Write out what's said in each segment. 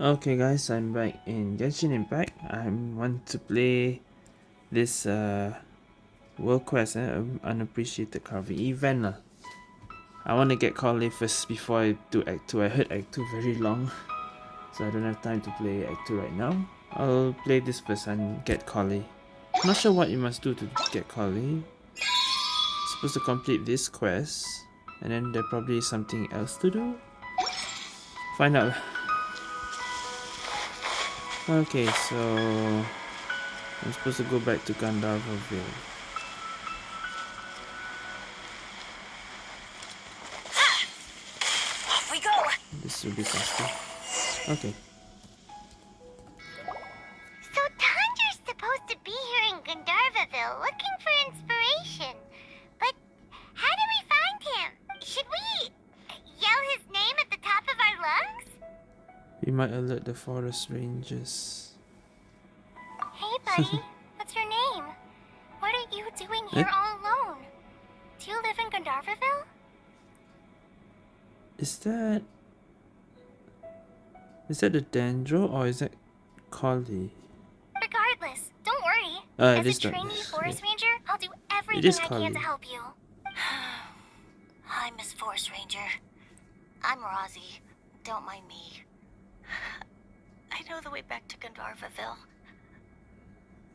Okay guys, I'm back in Genshin Impact. I want to play this uh, World Quest, eh? Unappreciated Carving event. I want to get Collei first before I do Act 2. I heard Act 2 very long, so I don't have time to play Act 2 right now. I'll play this first and get Collei. Not sure what you must do to get Collei. Supposed to complete this quest, and then there probably is something else to do. Find out. Okay, so I'm supposed to go back to Gandharvaville. Ah! Off we go. This will be faster. Okay. The forest rangers. Hey, buddy. What's your name? What are you doing here Eh? all alone? Do you live in Gandharvaville? Is that... Is that the Dendro or is that Collei? Regardless, don't worry. Uh, As a trainee forest yeah. ranger, I'll do everything I can to help you. Hi, Miss Forest Ranger. I'm Rozzy. Don't mind me. Know the way back to Gandharvaville.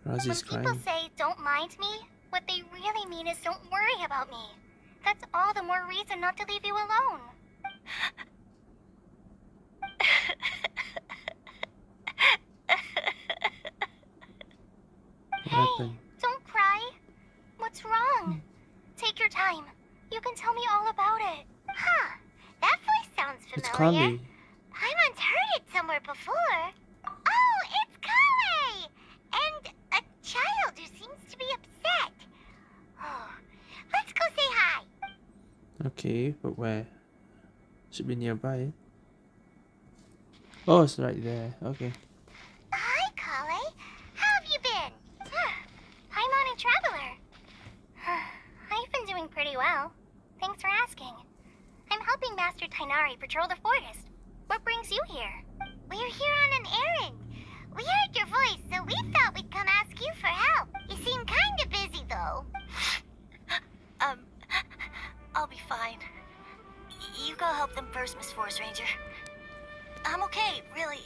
When Razi's people crying. say don't mind me, what they really mean is don't worry about me. That's all the more reason not to leave you alone. hey. Don't cry. What's wrong? Take your time. You can tell me all about it. Huh. That voice sounds It's familiar. Collei. I once heard it somewhere before. Oh, it's Collei! And a child who seems to be upset. Oh, let's go say hi. Okay, but where? Should be nearby. Oh, it's right there. Okay. Hi, Collei. How have you been? I'm on a traveler. I've been doing pretty well. Thanks for asking. I'm helping Master Tighnari patrol the forest. What brings you here? We're here on an errand. We heard your voice, so we thought we'd come ask you for help. You seem kind of busy, though. I'll be fine. Y- You go help them first, Miss Forest Ranger. I'm okay, really.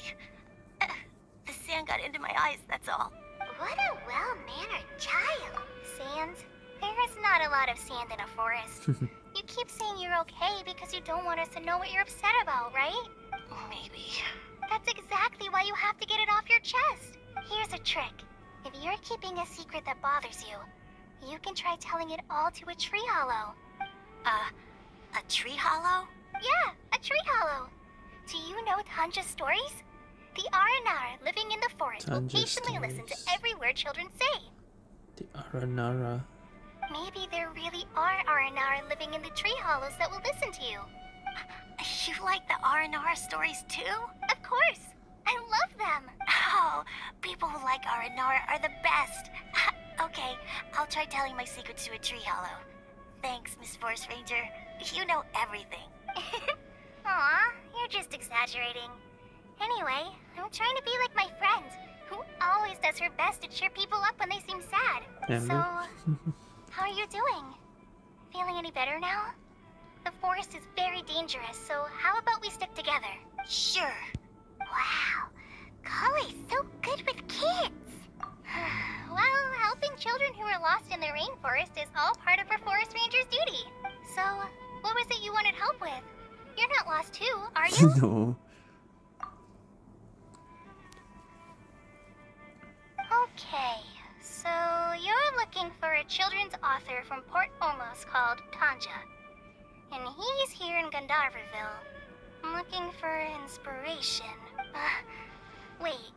Uh, The sand got into my eyes, that's all. What a well-mannered child. Sands, There is not a lot of sand in a forest. you keep saying you're okay because you don't want us to know what you're upset about, right? Maybe. That's exactly why you have to get it off your chest. Here's a trick. If you're keeping a secret that bothers you, you can try telling it all to a tree hollow. Uh, a tree hollow? Yeah, a tree hollow. Do you know Tanja's stories? The Aranara living in the forest will Tanja's patiently listen to every word children say. The Aranara. Maybe there really are Aranara living in the tree hollows that will listen to you. You like the R&R stories too? Of course. I love them. Oh, people who like R&R are the best. okay, I'll try telling my secrets to a tree hollow. Thanks, Miss Force Ranger. You know everything. Aw, you're just exaggerating. Anyway, I'm trying to be like my friend, who always does her best to cheer people up when they seem sad. Amber? So, how are you doing? Feeling any better now? The forest is very dangerous, so how about we stick together? Sure. Wow, Collei's so good with kids. well, helping children who are lost in the rainforest is all part of a forest ranger's duty. So, what was it you wanted help with? You're not lost too, are you? no. okay, so you're looking for a children's author from Port Ormos called Tanja. And he's here in Gandharvaville. I'm looking for inspiration. Uh, wait,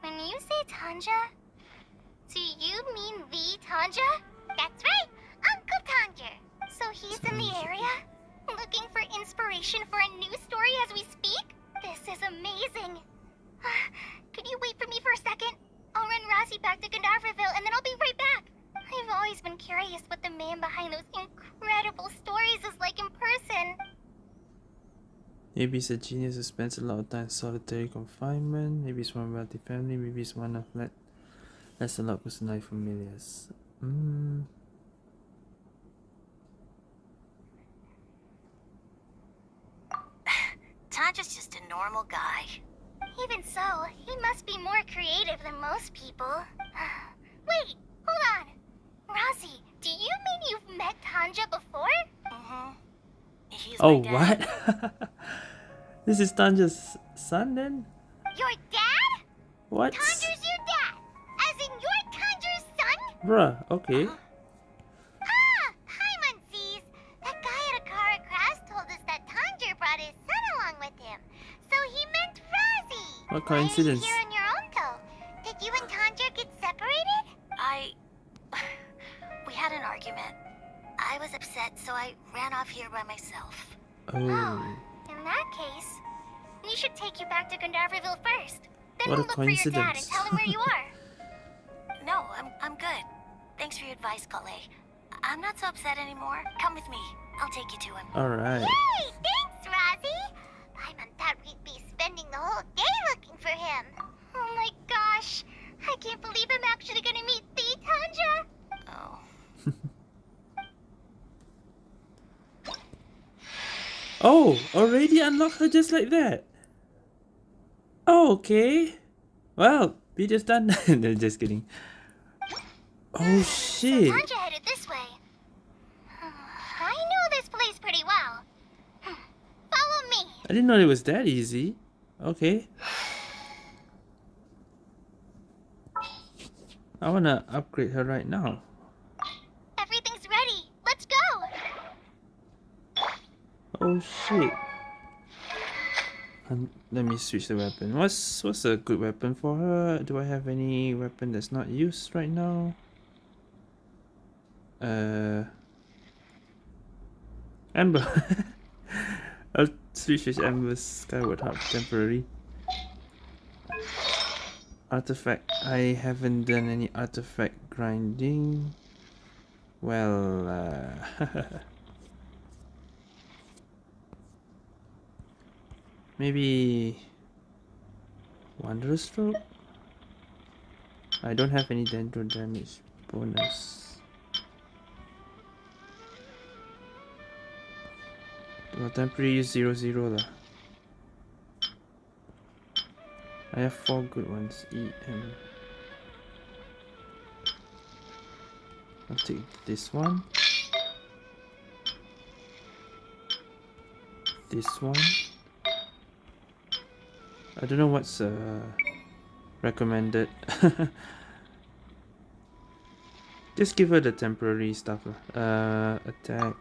when you say Tanja, do you mean the Tanja? That's right, Uncle Tanja. So he's in the area, looking for inspiration for a new story as we speak? This is amazing. Could you wait for me for a second? I'll run Razzie back to Gandharvaville and then I'll be right back. I've always been curious what the man behind those incredible stories is like in person. Maybe he's a genius who spends a lot of time in solitary confinement. Maybe he's from a wealthy family. Maybe he's one of let less a lot of personality familiars. Mm. Tanja's just a normal guy. Even so, he must be more creative than most people. Wait, hold on. Rossi, do you mean you've met Tanja before? Mm-hmm. He's Oh, my dad. what? this is Tanja's son then? Your dad? What? Tanja's Bruh, okay. Ah! Hi, Muncies! That guy at Akara Crafts told us that Tanja brought his son along with him. So he meant Rossi! What Why are you coincidence. here on your own, though? Did you and Tanja get separated? I... We had an argument. I was upset, so I ran off here by myself. Oh. In that case, we should take you back to Gandharvaville first. Then What we'll look for your dad and tell him where you are. No, I'm, I'm good. Thanks for your advice, Collei. I'm not so upset anymore. Come with me. I'll take you to him. Alright. Hey, thanks, Rosie. Paimon thought we'd be spending the whole day looking for him. Oh my gosh. I can't believe I'm actually gonna meet the Tanja. Oh. Oh, already unlocked her just like that. Oh, okay. Well, video's done. no, just kidding. Oh shit. Headed this way. I know this place pretty well. Follow me. I didn't know it was that easy. Okay. I wanna upgrade her right now. Everything's ready. Let's go. Oh shit. Um, let me switch the weapon. What's what's a good weapon for her? Do I have any weapon that's not used right now? Uh, Amber. I'll switch with Amber's Skyward Harp temporary. Artifact. I haven't done any artifact grinding. Well, uh, maybe Wanderer's Troupe? I don't have any dendro damage bonus. Well, temporary use 0 0 lah. I have four good ones. E M. I'll take this one. This one. I don't know what's uh, recommended. Just give her the temporary stuff. Uh, attack.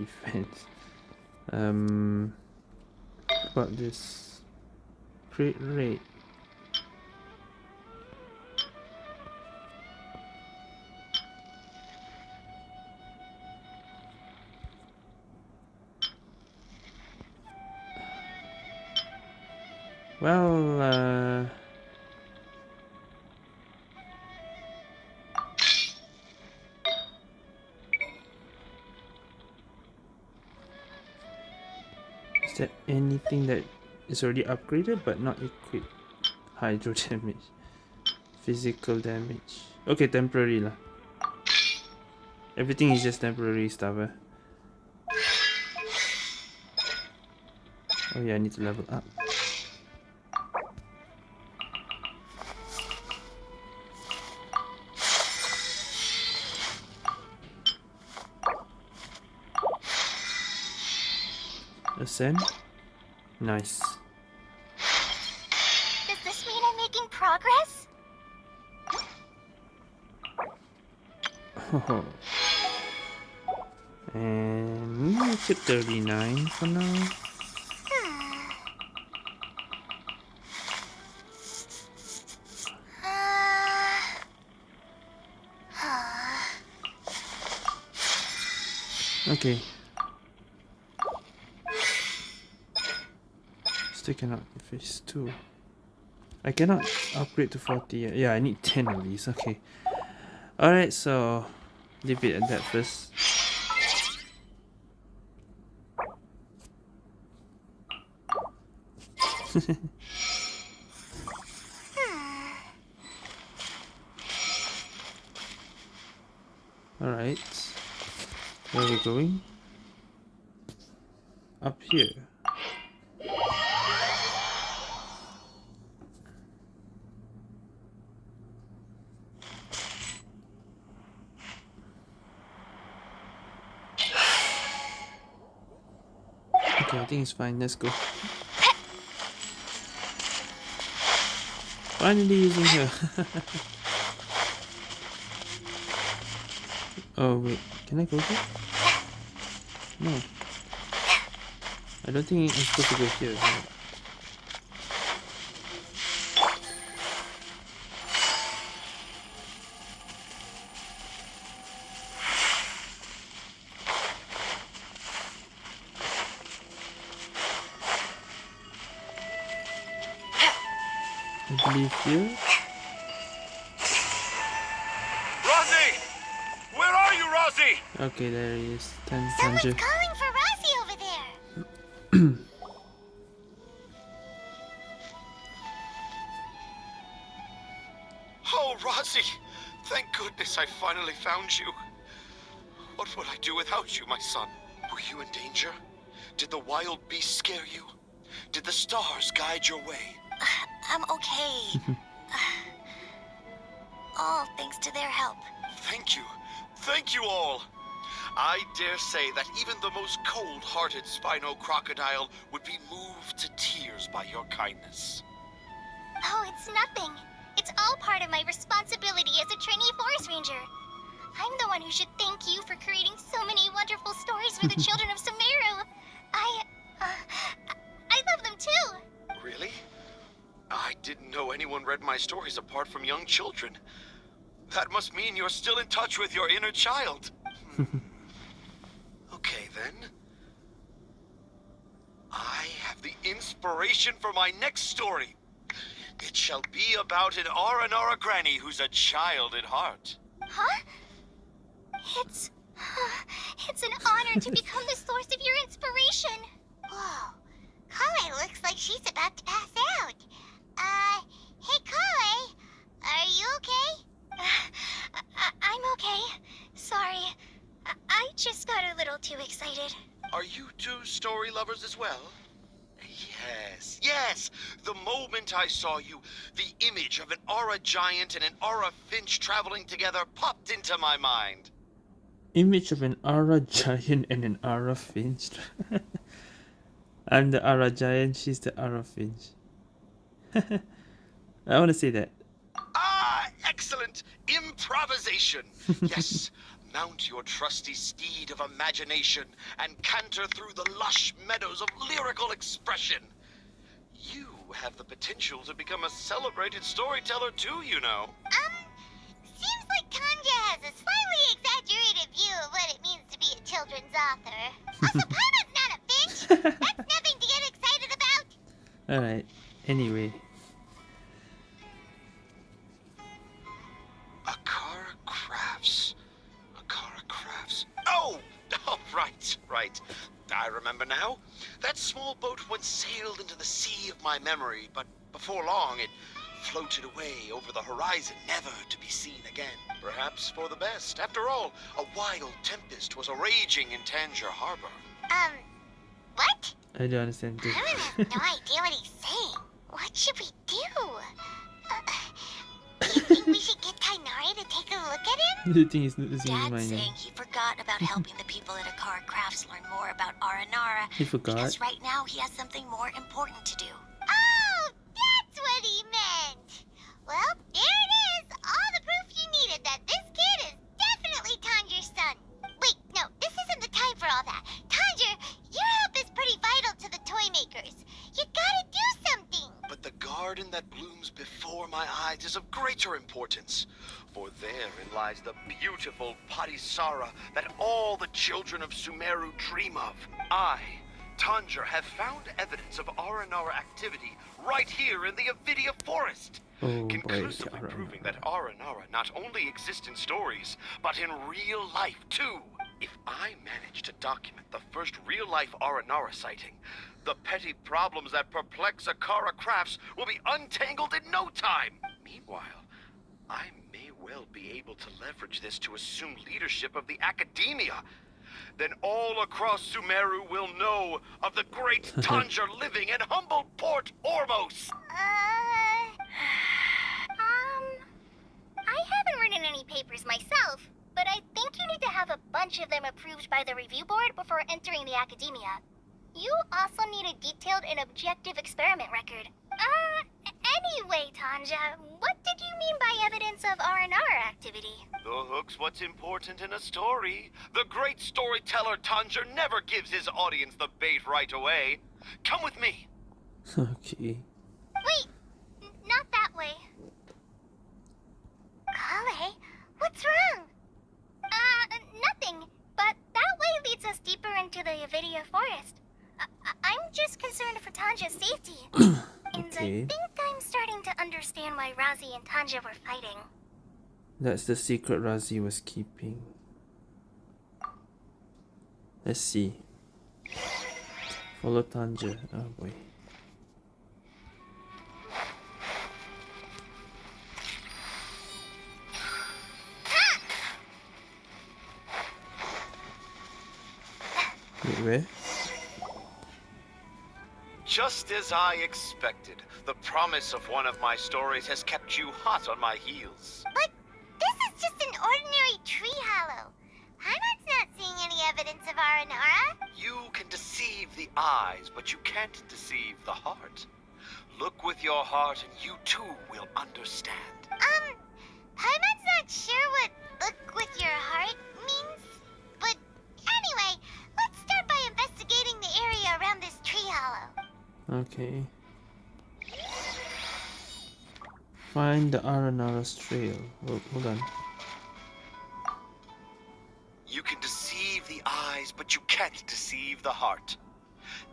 Defense. Um, what about this? Crit rate. Anything that is already upgraded but not equipped? Hydro damage. Physical damage. Okay, temporary lah. Everything is just temporary stuff. Eh? Oh yeah, I need to level up. Ascend. Nice. Does this mean I'm making progress? Oh. And make it 39 for now. Okay. still cannot phase 2. I cannot upgrade to 40 yet. Yeah, I need 10 at least. Okay. Alright, so leave it at that first. Alright. Where are we going? Up here. Okay, I think it's fine. Let's go. Finally using her. oh wait, can I go here? No. I don't think I'm supposed to go here. Here. Rosie! Where are you, Rosie? Okay, there he is. Tan Someone's Tanja. calling for Rosie over there. Oh, Rosie! Thank goodness I finally found you. What would I do without you, my son? Were you in danger? Did the wild beast scare you? Did the stars guide your way? I'm okay. All thanks to their help. Thank you. Thank you all. I dare say that even the most cold-hearted Spinocrocodile would be moved to tears by your kindness. Oh, it's nothing. It's all part of my responsibility as a trainee forest ranger. I'm the one who should thank you for creating so many wonderful stories for the children of Sumeru. I, uh, I love them too. Really? I didn't know anyone read my stories apart from young children. That must mean you're still in touch with your inner child. Hmm. okay, then. I have the inspiration for my next story. It shall be about an Aranara granny who's a child at heart. Huh? It's, it's an honor to become the source of your inspiration. Whoa, Collei looks like she's about to pass out. Uh, hey Collei, are you okay? I- I'm okay. Sorry. I, I just got a little too excited. Are you two story lovers as well? Yes, yes. The moment I saw you, the image of an aura giant and an aura finch traveling together popped into my mind. Image of an Ara giant and an Ara finch. I'm the Ara giant, she's the Ara finch. I want to see that. Ah, excellent! Improvisation! Yes, mount your trusty steed of imagination and canter through the lush meadows of lyrical expression. You have the potential to become a celebrated storyteller too, you know. Um, seems like Tanja has a slightly exaggerated view of what it means to be a children's author. Also, Paimon's not a finch. That's nothing to get excited about. Alright, anyway. Akara Crafts. Akara Crafts. Oh! Oh, right, right. I remember now. That small boat once sailed into the sea of my memory, but before long it floated away over the horizon, never to be seen again. Perhaps for the best. After all, a wild tempest was a raging in Tangier Harbor. Um, what? I don't understand this. Paimon has no idea what he's saying. What should we do? Uh, you think we should get Tighnari to take a look at him? Think he's losing his Dad's saying he forgot about helping the people at Akara Crafts learn more about Aranara. He forgot. Because right now he has something more important to do. Oh, that's what he meant. Well, there it is. All the proof you needed that this kid is definitely Tanja's son. Wait, no, this isn't the time for all that. Tanger, your help is pretty vital to the toy makers. You gotta do something. But the garden that blooms before my eyes is of greater importance. For therein lies the beautiful Padisarah that all the children of Sumeru dream of. I, Tanja, have found evidence of Aranara activity right here in the Avidya forest. Oh conclusively Aranara. proving that Aranara not only exist in stories, but in real life too. If I manage to document the first real-life Aranara sighting, the petty problems that perplex Akara Crafts will be untangled in no time. Meanwhile, I may well be able to leverage this to assume leadership of the Academia. Then all across Sumeru will know of the great Tanja living in humble Port Ormos. Uh. Um. I haven't written any papers myself, but I think you need to have a bunch of them approved by the review board before entering the academia. You also need a detailed and objective experiment record. Uh, anyway, Tanja, what did you mean by evidence of R&R activity? The hook's what's important in a story. The great storyteller Tanja never gives his audience the bait right away. Come with me. okay. Wait, not that way. Collei, what's wrong? Uh, nothing. But that way leads us deeper into the Avidya forest. I- I- I'm just concerned for Tanja's safety. and Okay. I think I'm starting to understand why Razi and Tanja were fighting. That's the secret Razi was keeping. Let's see. Follow Tanja. Oh boy. Wait, where? Just as I expected, the promise of one of my stories has kept you hot on my heels. But this is just an ordinary tree hollow. Heimat's not seeing any evidence of Aranara. You can deceive the eyes, but you can't deceive the heart. Look with your heart, and you too will understand. Um, Paimon's not sure what look with your heart means. But anyway, let's start by investigating the area around this tree hollow. Okay. Find the Aranara's trail. Oh, hold on. You can deceive the eyes, but you can't deceive the heart.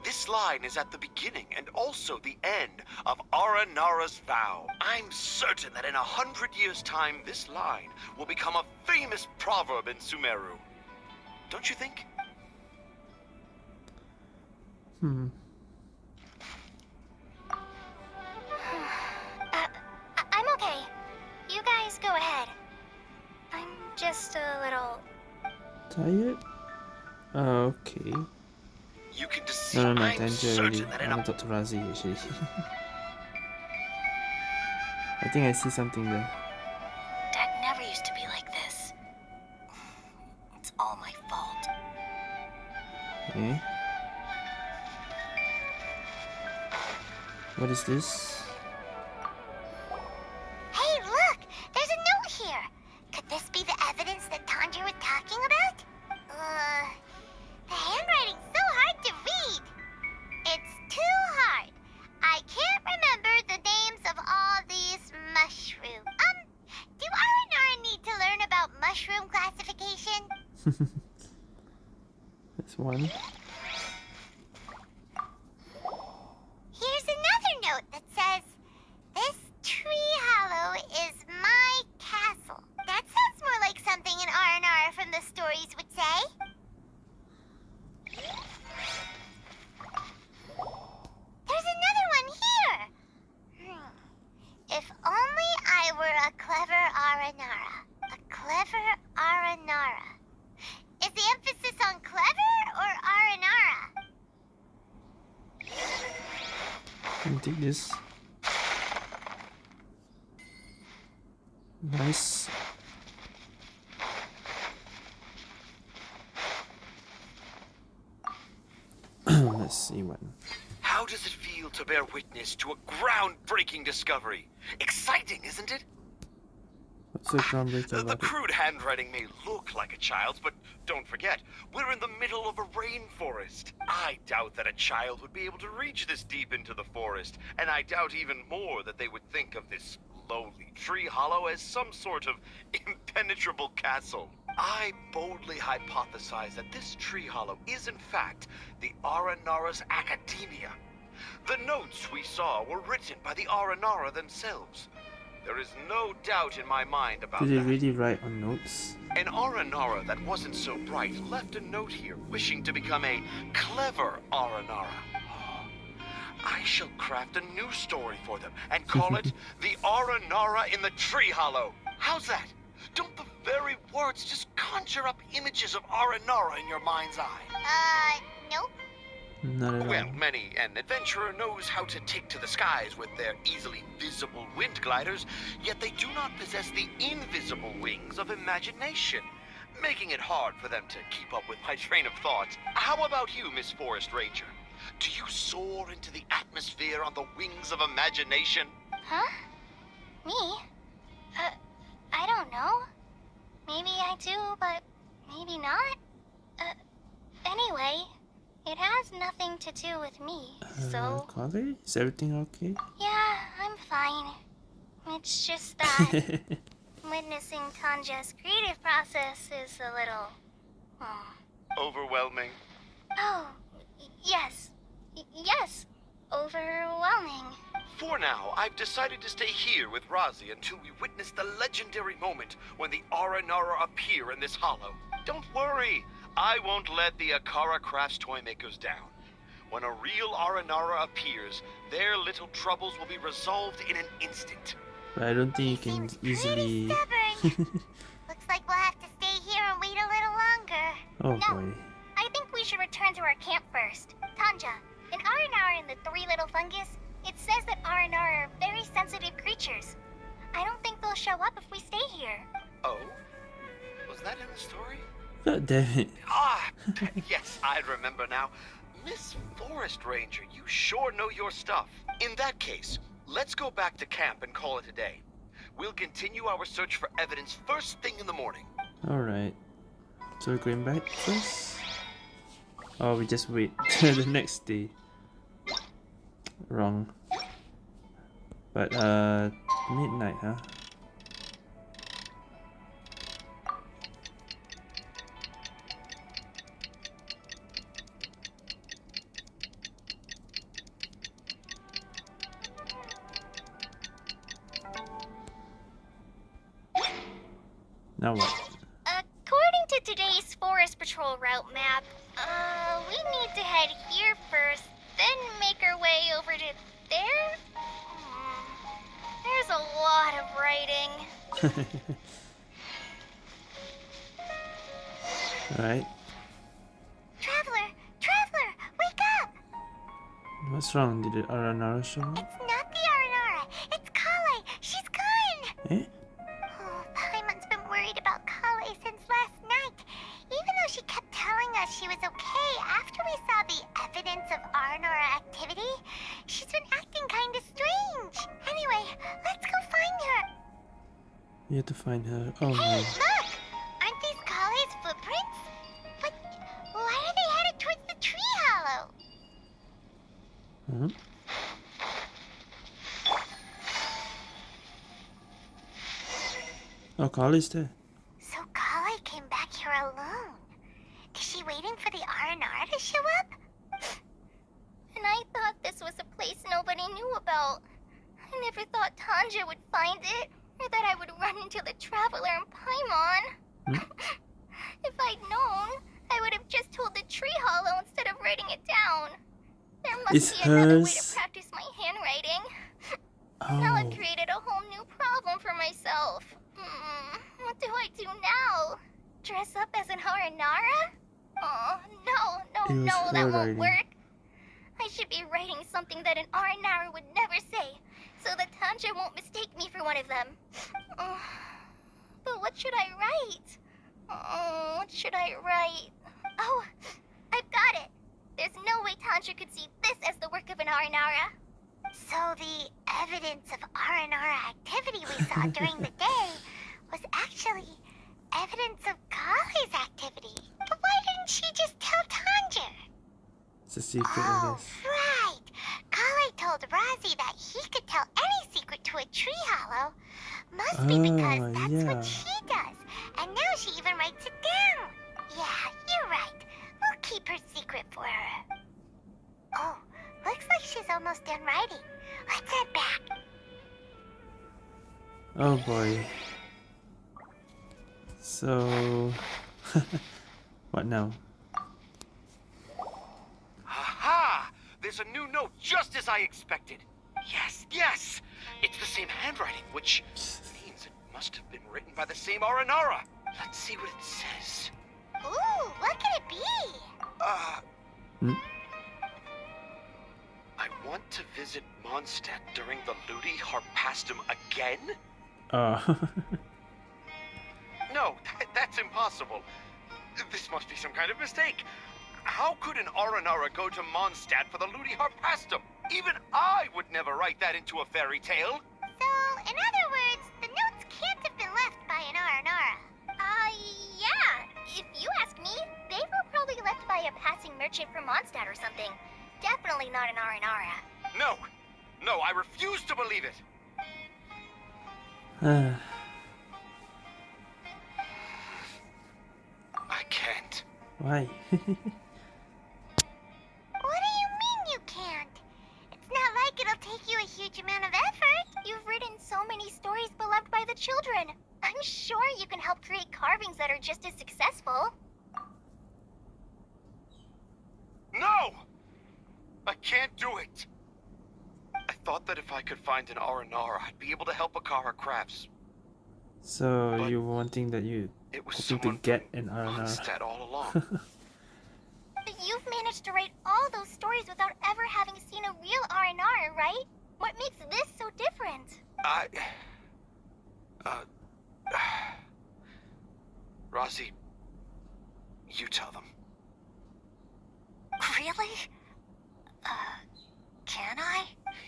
This line is at the beginning and also the end of Aranara's vow. I'm certain that in a hundred years' time, this line will become a famous proverb in Sumeru. Don't you think? Hmm. Uh, I- I'm okay. You guys go ahead. I'm just a little. Tired? Oh, okay. You can deceive. No, no, no, I'm Tanja that I in a want to talk to Razi actually. I think I see something there. Dad never used to be like this. It's all my fault. Eh? What is this? Nice. Let's see one. How does it feel to bear witness to a groundbreaking discovery? Exciting, isn't it? What's so groundbreaking The, the crude handwriting may look like a child's, but don't forget, we're in the middle of a rainforest. I doubt that a child would be able to reach this deep into the forest, and I doubt even more that they would think of this lowly tree hollow as some sort of impenetrable castle. I boldly hypothesize that this tree hollow is in fact the Aranara's Academia. The notes we saw were written by the Aranara themselves. There is no doubt in my mind about Did they that. really write on notes? An Aranara that wasn't so bright left a note here wishing to become a clever Aranara. I shall craft a new story for them and call it The Aranara in the Tree Hollow. How's that? Don't the very words just conjure up images of Aranara in your mind's eye? Uh, nope. Not at Well, all. many an adventurer knows how to take to the skies with their easily visible wind gliders, yet they do not possess the invisible wings of imagination, making it hard for them to keep up with my train of thought. How about you, Miss Forest Ranger? Do you soar into the atmosphere on the wings of imagination? Huh? Me? Uh, I don't know. Maybe I do, but maybe not. Uh, anyway, it has nothing to do with me, Uh, so Collei? Is everything okay? yeah, I'm fine. It's just that witnessing Tanja's creative process is a little. Hmm. Overwhelming. Oh, yes. Y- yes. Overwhelming. For now, I've decided to stay here with Razi until we witness the legendary moment when the Aranara appear in this hollow. Don't worry, I won't let the Akara Crafts toy makers down. When a real Aranara appears, their little troubles will be resolved in an instant. but I don't think you can easily. Looks like we'll have to stay here and wait a little longer. oh No. boy. I think we should return to our camp first. Tanja, in Aranara and the Three Little Fungus, it says that Aranara are very sensitive creatures. I don't think they'll show up if we stay here. Oh? Was that in the story? God damn it. Ah, yes, I remember now. Miss Forest Ranger, you sure know your stuff. In that case, let's go back to camp and call it a day. We'll continue our search for evidence first thing in the morning. Alright. So we're going back first? Oh, we just wait till the next day. Wrong. But, uh, midnight, huh? Now what? According to today's Forest Patrol route map, uh, we need to head here first, then make our way over to there? Hmm. There's a lot of writing. Alright. Traveler! Traveler! Wake up! What's wrong? Did it Aranara show up? Find her. Oh Hey, no. look! Aren't these Collei's footprints? But why are they headed towards the tree hollow? Huh? Oh, Carly's there. So Collei came back here alone. Is she waiting for the R&R to show up? And I thought this was a place nobody knew about. I never thought Tanja would find it, or that I would run into the Traveler and Paimon. if I'd known, I would have just told the tree hollow instead of writing it down. There must It's be another way hers. to practice my handwriting. Now I've Oh. created a whole new problem for myself. Hmm, what do I do now? Dress up as an Haranara? Oh, no, no, no, that won't work. I should be writing something that an Aranara would never say, so that Tanja won't mistake me for one of them. Oh, but what should I write? Oh, what should I write? Oh, I've got it. There's no way Tanja could see this as the work of an Aranara. So the evidence of R&R activity we saw during the day was actually evidence of Collei's activity. But why didn't she just tell Tanja? It's a secret, Oh, right. Collei told Razi that he could tell any secret to a tree hollow. Must be because Oh, that's yeah. what she does. And now she even writes it down. Yeah, you're right. We'll keep her secret for her. Oh, looks like she's almost done writing. Let's head back. Oh boy. So, what now? There's a new note just as I expected. Yes, yes! It's the same handwriting, which means it must have been written by the same Aranara. Let's see what it says. Ooh, what could it be? Uh. Hmm? I want to visit Mondstadt during the Ludi Harpastum again? Oh. No, th- that's impossible. This must be some kind of mistake. How could an Aranara go to Mondstadt for the Ludi Harpastum? Even I would never write that into a fairy tale. So, in other words, the notes can't have been left by an Aranara. Uh, yeah. If you ask me, they were probably left by a passing merchant from Mondstadt or something. Definitely not an Aranara. No, no, I refuse to believe it. I can't. Why? huge amount of effort. You've written so many stories beloved by the children. I'm sure you can help create carvings that are just as successful. No! I can't do it. I thought that if I could find an Aranara, I'd be able to help Akara Crafts. so But- you're wanting that you It was hoping to someone get from an Arana. Mondstadt all along. but You've managed to write all those stories without ever having seen a real R&R, right? What makes this so different? I. Uh. Rossi, you tell them. Really? Uh, can I?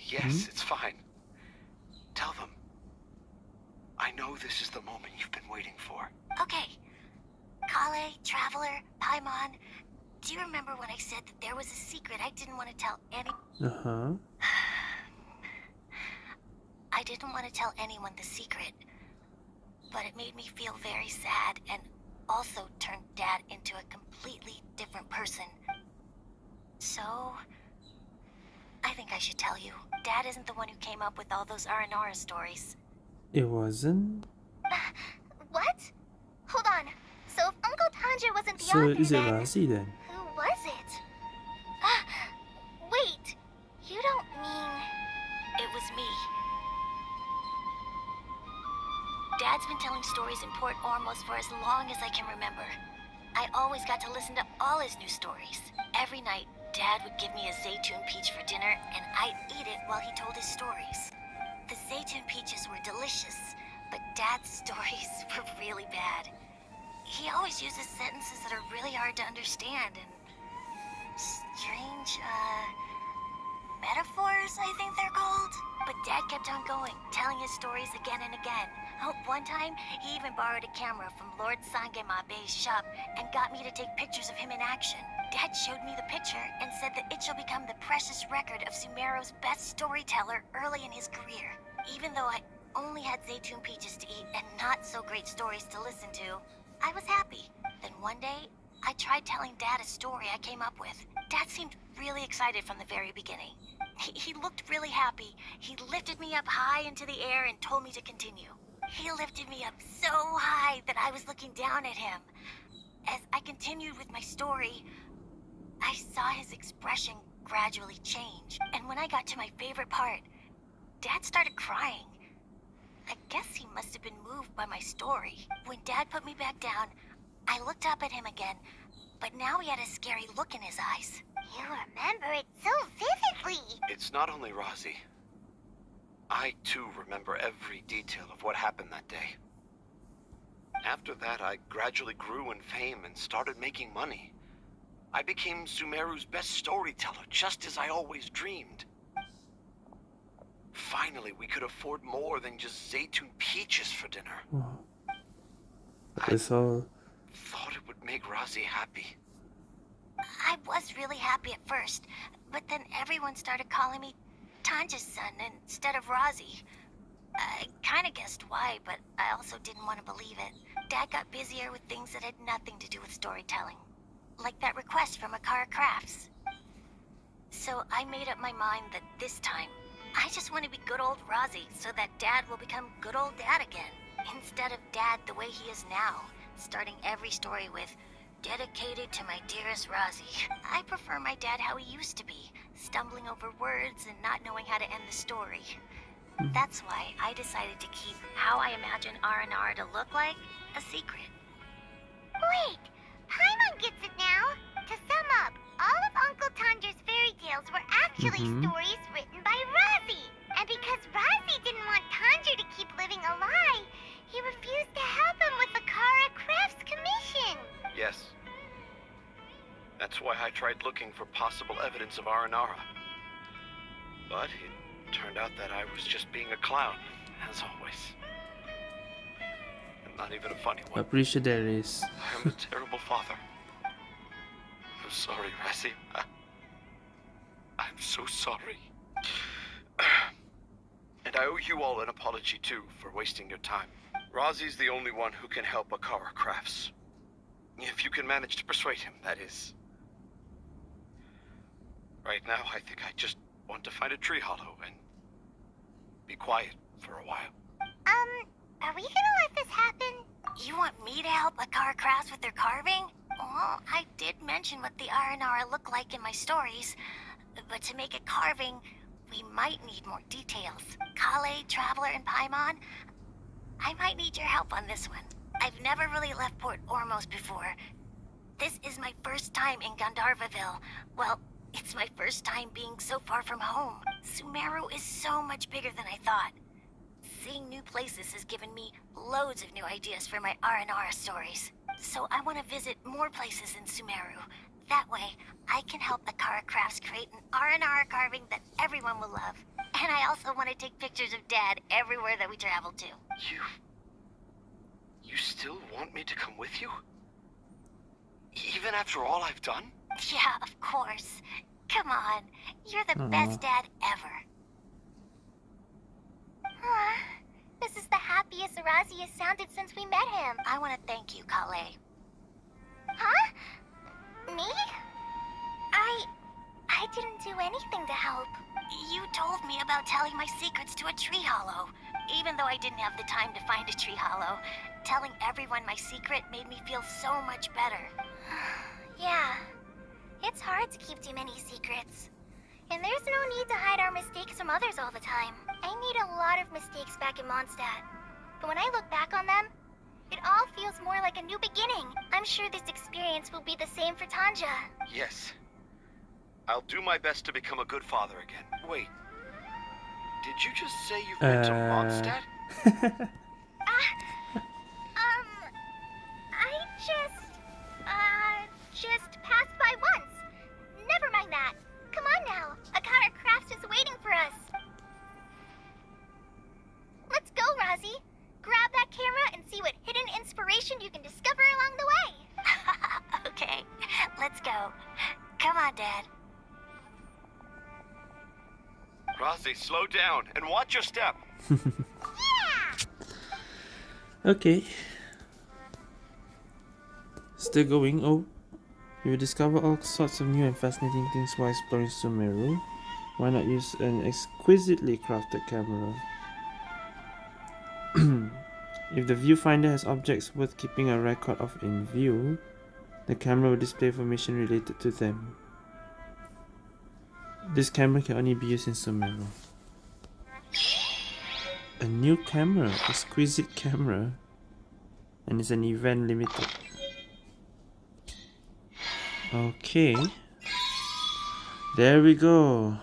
Yes, it's fine. Tell them. I know this is the moment you've been waiting for. Okay. Collei, Traveler, Paimon, do you remember when I said that there was a secret I didn't want to tell any... Uh huh. I didn't want to tell anyone the secret, but it made me feel very sad and also turned Dad into a completely different person. So, I think I should tell you. Dad isn't the one who came up with all those Aranara stories. It wasn't. What? Hold on. So if Uncle Tanja wasn't the So author, is it then? For as long as I can remember. I always got to listen to all his new stories. Every night, Dad would give me a Zaytun peach for dinner, and I'd eat it while he told his stories. The Zaytun peaches were delicious, but Dad's stories were really bad. He always uses sentences that are really hard to understand and strange, uh, metaphors, I think they're called. But Dad kept on going, telling his stories again and again. Oh, one time, he even borrowed a camera from Lord Sangemabe's shop and got me to take pictures of him in action. Dad showed me the picture and said that it shall become the precious record of Sumeru's best storyteller early in his career. Even though I only had Zaytun peaches to eat and not so great stories to listen to, I was happy. Then one day, I tried telling Dad a story I came up with. Dad seemed really excited from the very beginning. He, he looked really happy. He lifted me up high into the air and told me to continue. He lifted me up so high that I was looking down at him. As I continued with my story, I saw his expression gradually change. And when I got to my favorite part, Dad started crying. I guess he must have been moved by my story. When Dad put me back down, I looked up at him again, but now he had a scary look in his eyes. You remember it so vividly. It's not only Rossi. I too remember every detail of what happened that day. After that, I gradually grew in fame and started making money. I became Sumeru's best storyteller, just as I always dreamed. Finally, we could afford more than just Zaytun peaches for dinner. Hmm. Wow. I It's all. thought it would make Rossi happy. I was really happy at first, but then everyone started calling me Tanja's son instead of Razi. I kind of guessed why, but I also didn't want to believe it. Dad got busier with things that had nothing to do with storytelling, like that request from Akara Crafts. So I made up my mind that this time I just want to be good old Rozzy so that Dad will become good old Dad again. Instead of Dad the way he is now, starting every story with, Dedicated to my dearest Rozzy. I prefer my dad how he used to be, stumbling over words and not knowing how to end the story. That's why I decided to keep how I imagine Aranara to look like a secret. Wait, Paimon gets it now. To sum up, all of Uncle Tanja's fairy tales were actually Mhm. stories written by Razi. And because Razi didn't want Tandra to keep living a lie, he refused to help him with the Akara Crafts commission. Yes. That's why I tried looking for possible evidence of Aranara. But it turned out that I was just being a clown, as always. And not even a funny one. I'm pretty sure there is. I am a terrible father. I'm sorry, Razi. I- I'm so sorry. And I owe you all an apology too for wasting your time. Razi's the only one who can help Akara Crafts. If you can manage to persuade him, that is. Right now, I think I just want to find a tree hollow and be quiet for a while. Um, are we gonna let this happen? You want me to help Akara Crafts with their carving? Well, I did mention what the Aranara look like in my stories, but to make a carving, we might need more details. Collei, Traveler, and Paimon, I might need your help on this one. I've never really left Port Ormos before. This is my first time in Gandharvaville. Well, it's my first time being so far from home. Sumeru is so much bigger than I thought. Seeing new places has given me loads of new ideas for my Aranara stories. So I want to visit more places in Sumeru. That way, I can help Akara Crafts create an Aranara carving that everyone will love. And I also want to take pictures of Dad everywhere that we travel to. You. You still want me to come with you? Even after all I've done? Yeah, of course. Come on, you're the Aw. best dad ever. Huh. This is the happiest Razi has sounded since we met him. I want to thank you, Collei. Huh? Me? I... I didn't do anything to help. You told me about telling my secrets to a tree hollow. Even though I didn't have the time to find a tree hollow, telling everyone my secret made me feel so much better. Yeah. It's hard to keep too many secrets. And there's no need to hide our mistakes from others all the time. I made a lot of mistakes back in Mondstadt. But when I look back on them, it all feels more like a new beginning. I'm sure this experience will be the same for Tanja. Yes. I'll do my best to become a good father again. Wait. Did you just say you've been to Uh. Mondstadt? Ah, um, I just, uh, just waiting for us. Let's go, Razi. Grab that camera and see what hidden inspiration you can discover along the way. okay, let's go. Come on, Dad. Razi, slow down and watch your step. Yeah! Okay. Still going. Oh, you will discover all sorts of new and fascinating things while exploring Sumeru. Why not use an exquisitely crafted camera? if the viewfinder has objects worth keeping a record of in view, the camera will display information related to them. This camera can only be used in Sumeru. A new camera, exquisite camera, and it's an event limited. Okay, there we go.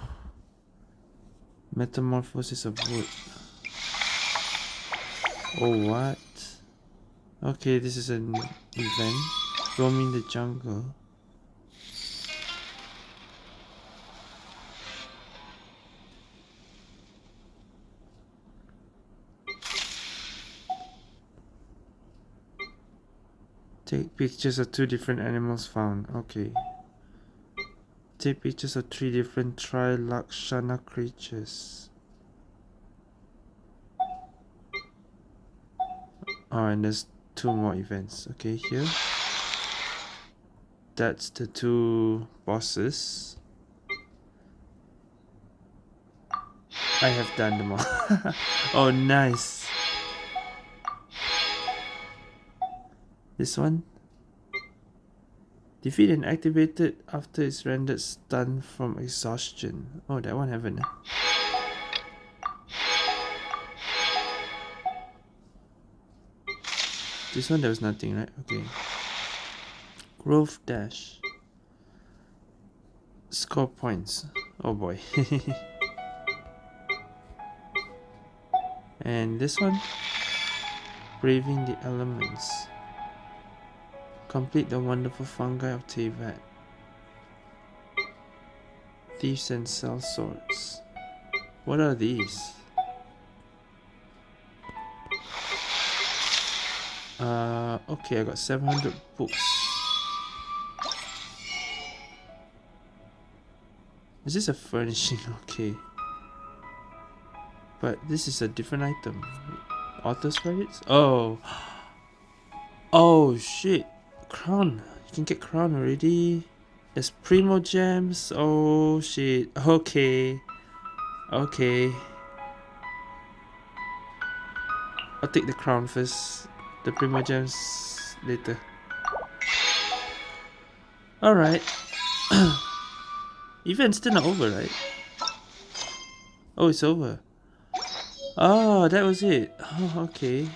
Metamorphosis of wood. Oh, what? Okay, this is an event. Roaming the jungle. Take pictures of two different animals found. Okay. Take pictures of three different Trilakshana creatures. Oh, and there's two more events. Okay, here. That's the two bosses. I have done them all. oh, nice. This one. Defeat and activated after it's rendered stunned from exhaustion. Oh, that one haven't. Eh? This one there was nothing, right? Okay. Growth dash. Score points. Oh boy. and this one? Braving the elements. Complete the wonderful fungi of Teyvat. Thieves and sell swords. What are these? Uh, okay, I got 700 books. Is this a furnishing? Okay. But this is a different item. Author's credits? Oh. Oh, shit crown. You can get crown already. There's Primogems. Oh shit. Okay. Okay. I'll take the crown first. The Primogems later. Alright. Event's still not over, right? Oh, it's over. Oh, that was it. Oh, okay.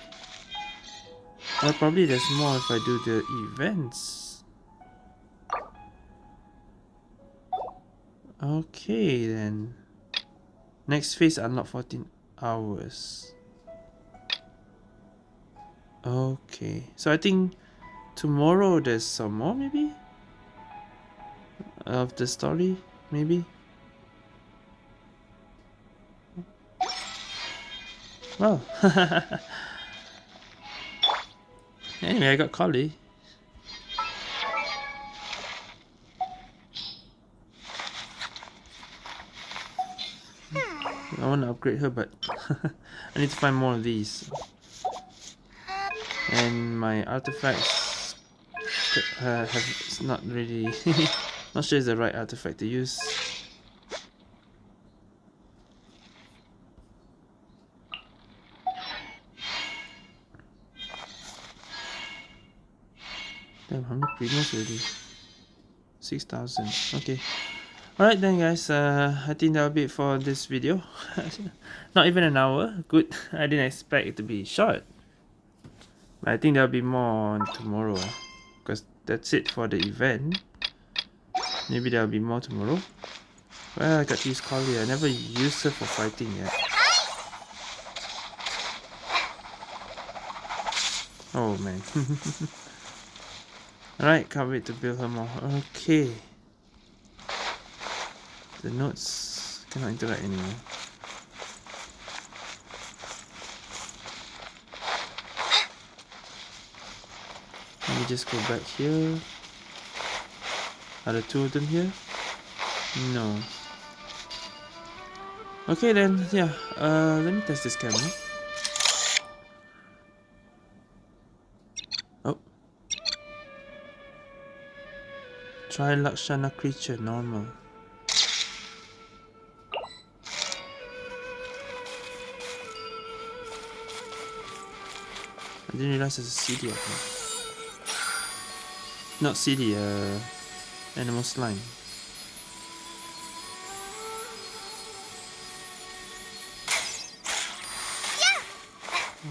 Well, probably there's more if I do the events. Okay, then. Next phase unlock 14 hours. Okay, so I think tomorrow there's some more, maybe? Of the story, maybe? Well, Anyway, I got Collei. I want to upgrade her, but I need to find more of these. And my artifacts uh, have not really, not sure it's the right artifact to use. Damn, how many premiums already? 6,000. Okay. Alright then guys, uh, I think that'll be it for this video. Not even an hour. Good. I didn't expect it to be short. But I think there'll be more on tomorrow. Because that's it for the event. Maybe there'll be more tomorrow. Well, I got to use Collei. I never used her for fighting yet. Oh man. Alright, can't wait to build her more. Okay. The notes cannot interact anymore. Let me just go back here. Are the two of them here? No. Okay then, yeah. Uh, let me test this camera. Trilakshana creature, normal. I didn't realize there's a CD up here. Not CD, uh, animal slime. Yeah.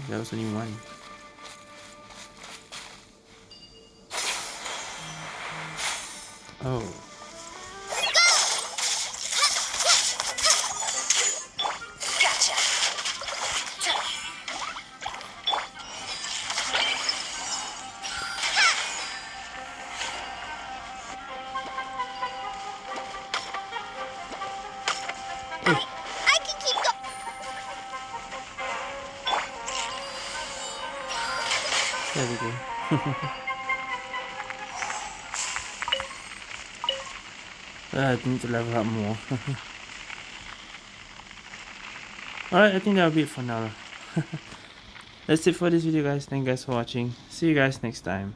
That was only one. Oh. Alright, I think that'll be it for now. That's it for this video guys. Thank you guys for watching. See you guys next time.